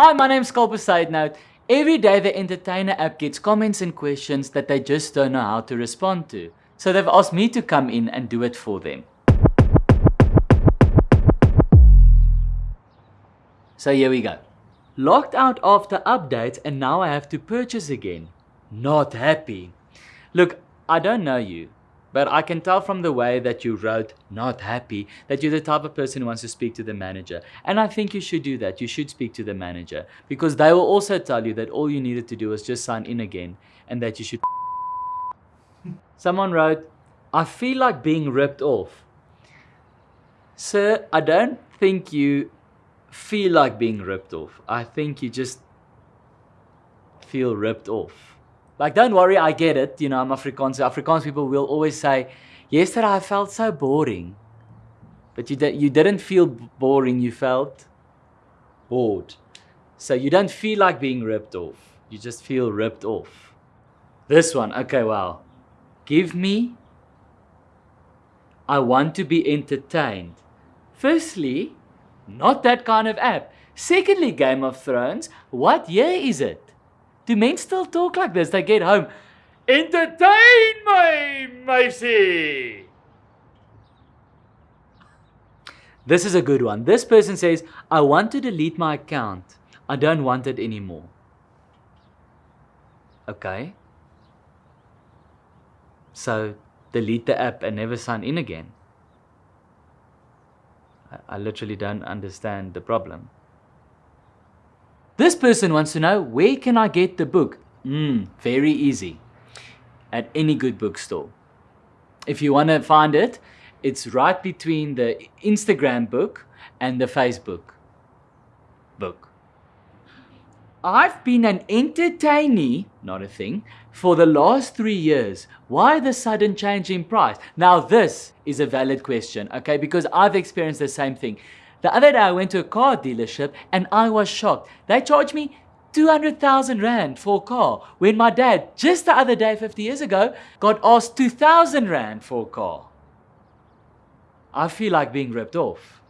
Hi, my name's Sculper Side Note. Every day the Entertainer app gets comments and questions that they just don't know how to respond to. So they've asked me to come in and do it for them. So here we go. Locked out after updates and now I have to purchase again. Not happy. Look, I don't know you, but I can tell from the way that you wrote not happy that you're the type of person who wants to speak to the manager. And I think you should do that. You should speak to the manager because they will also tell you that all you needed to do was just sign in again and that you should. Someone wrote, I feel like being ripped off. Sir, I don't think you feel like being ripped off. I think you just feel ripped off. Like, don't worry, I get it. You know, I'm Afrikaans. Afrikaans people will always say, yesterday I felt so boring. But you, di you didn't feel boring, you felt bored. So you don't feel like being ripped off. You just feel ripped off. This one, okay, wow. Give me, I want to be entertained. Firstly, not that kind of app. Secondly, Game of Thrones, what year is it? Do men still talk like this? They get home, entertain my Macy. This is a good one. This person says, I want to delete my account. I don't want it anymore. Okay. So delete the app and never sign in again. I literally don't understand the problem. Person wants to know, where can I get the book? Hmm, very easy. At any good bookstore. If you want to find it, it's right between the Instagram book and the Facebook book. I've been an entertainee, not a thing, for the last three years. Why the sudden change in price? Now this is a valid question, okay, because I've experienced the same thing. The other day I went to a car dealership and I was shocked. They charged me 200,000 Rand for a car when my dad, just the other day 50 years ago, got asked 2,000 Rand for a car. I feel like being ripped off.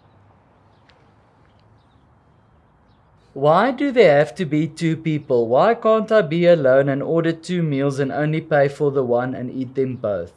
Why do there have to be two people? Why can't I be alone and order two meals and only pay for the one and eat them both?